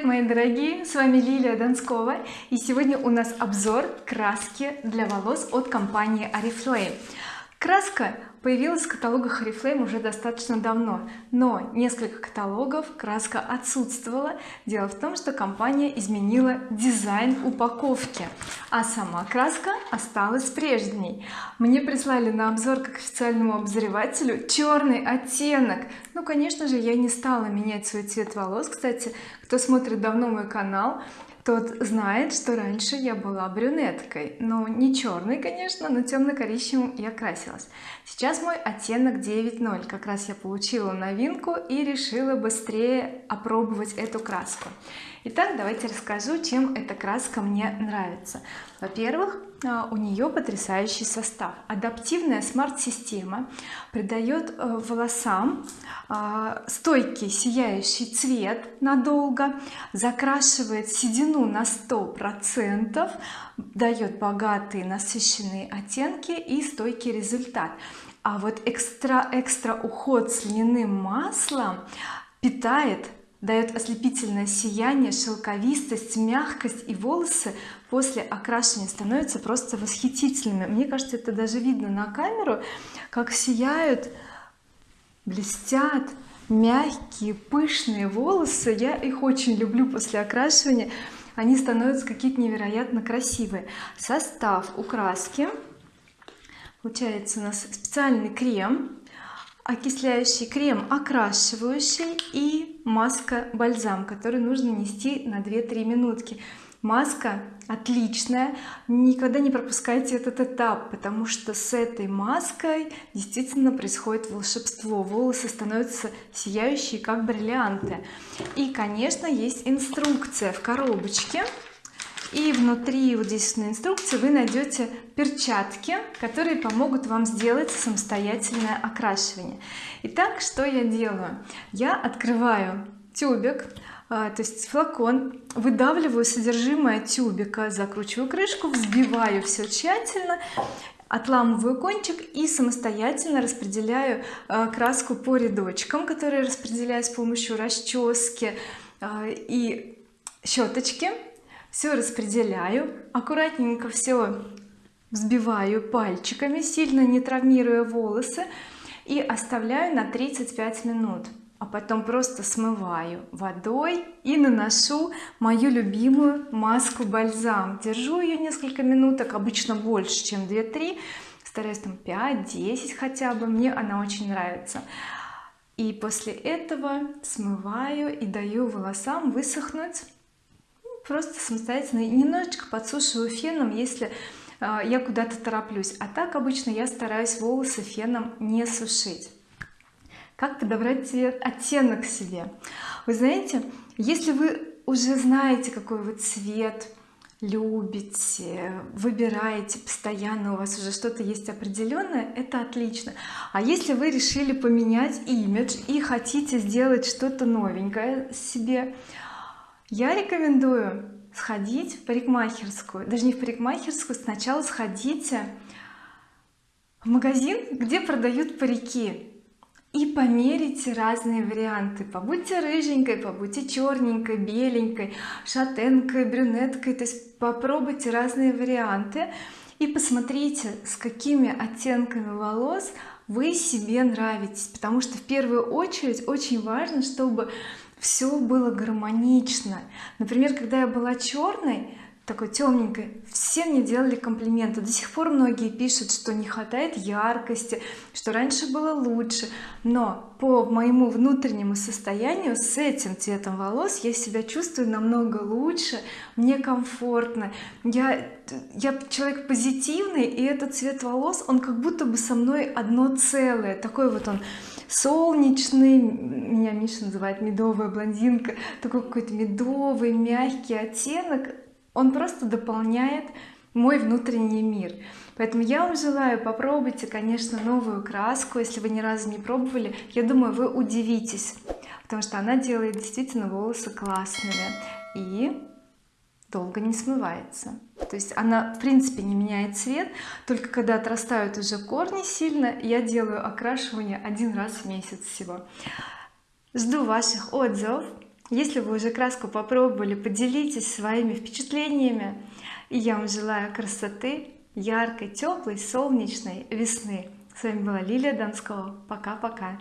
Привет, мои дорогие! С вами Лилия Донскова и сегодня у нас обзор краски для волос от компании Oriflame. Краска появилась в каталогах oriflame уже достаточно давно но несколько каталогов краска отсутствовала дело в том что компания изменила дизайн упаковки а сама краска осталась прежней мне прислали на обзор как официальному обозревателю черный оттенок конечно же я не стала менять свой цвет волос. Кстати кто смотрит давно мой канал тот знает что раньше я была брюнеткой. Но не черной конечно но темно-коричневым я красилась. Сейчас мой оттенок 9.0 как раз я получила новинку и решила быстрее опробовать эту краску итак давайте расскажу чем эта краска мне нравится. Во-первых а, у нее потрясающий состав. Адаптивная смарт-система придает э, волосам а, стойкий сияющий цвет надолго закрашивает седину на сто процентов дает богатые насыщенные оттенки и стойкий результат. А вот экстра экстра уход с льняным маслом питает дает ослепительное сияние шелковистость мягкость и волосы после окрашивания становятся просто восхитительными. Мне кажется это даже видно на камеру как сияют блестят мягкие пышные волосы. Я их очень люблю после окрашивания. Они становятся какие-то невероятно красивые. Состав у краски получается у нас специальный крем окисляющий крем окрашивающий и маска бальзам который нужно нести на 2-3 минутки. Маска отличная. Никогда не пропускайте этот этап потому что с этой маской действительно происходит волшебство. Волосы становятся сияющие как бриллианты. И конечно есть инструкция в коробочке и внутри вот здесь на инструкции вы найдете перчатки которые помогут вам сделать самостоятельное окрашивание. Итак что я делаю? Я открываю тюбик а, то есть флакон выдавливаю содержимое тюбика закручиваю крышку взбиваю все тщательно отламываю кончик и самостоятельно распределяю а, краску по рядочкам которые распределяю с помощью расчески а, и щеточки все распределяю аккуратненько все взбиваю пальчиками сильно не травмируя волосы и оставляю на 35 минут. А потом просто смываю водой и наношу мою любимую маску бальзам. Держу ее несколько минуток обычно больше чем 2-3 стараюсь там 5-10 хотя бы мне она очень нравится. И после этого смываю и даю волосам высохнуть просто самостоятельно немножечко подсушиваю феном если а, я куда-то тороплюсь. А так обычно я стараюсь волосы феном не сушить. Как подобрать цвет оттенок себе? Вы знаете если вы уже знаете какой вы цвет любите выбираете постоянно у вас уже что-то есть определенное это отлично. А если вы решили поменять имидж и хотите сделать что-то новенькое себе я рекомендую сходить в парикмахерскую даже не в парикмахерскую сначала сходите в магазин где продают парики и померите разные варианты. Побудьте рыженькой побудьте черненькой беленькой шатенкой брюнеткой то есть попробуйте разные варианты и посмотрите с какими оттенками волос вы себе нравитесь. Потому что в первую очередь очень важно чтобы все было гармонично. Например когда я была черной такой темненькой все мне делали комплименты. До сих пор многие пишут что не хватает яркости что раньше было лучше. Но по моему внутреннему состоянию с этим цветом волос я себя чувствую намного лучше мне комфортно. Я я человек позитивный и этот цвет волос он как будто бы со мной одно целое. Такой вот он солнечный меня Миша называет медовая блондинка такой какой-то медовый мягкий оттенок. Он просто дополняет мой внутренний мир. Поэтому я вам желаю попробуйте конечно новую краску если вы ни разу не пробовали. Я думаю вы удивитесь потому что она делает действительно волосы классными. И долго не смывается. То есть она в принципе не меняет цвет только когда отрастают уже корни сильно я делаю окрашивание один раз в месяц всего. Жду ваших отзывов. Если вы уже краску попробовали поделитесь своими впечатлениями. И я вам желаю красоты яркой теплой солнечной весны. С вами была Лилия Донского. Пока-пока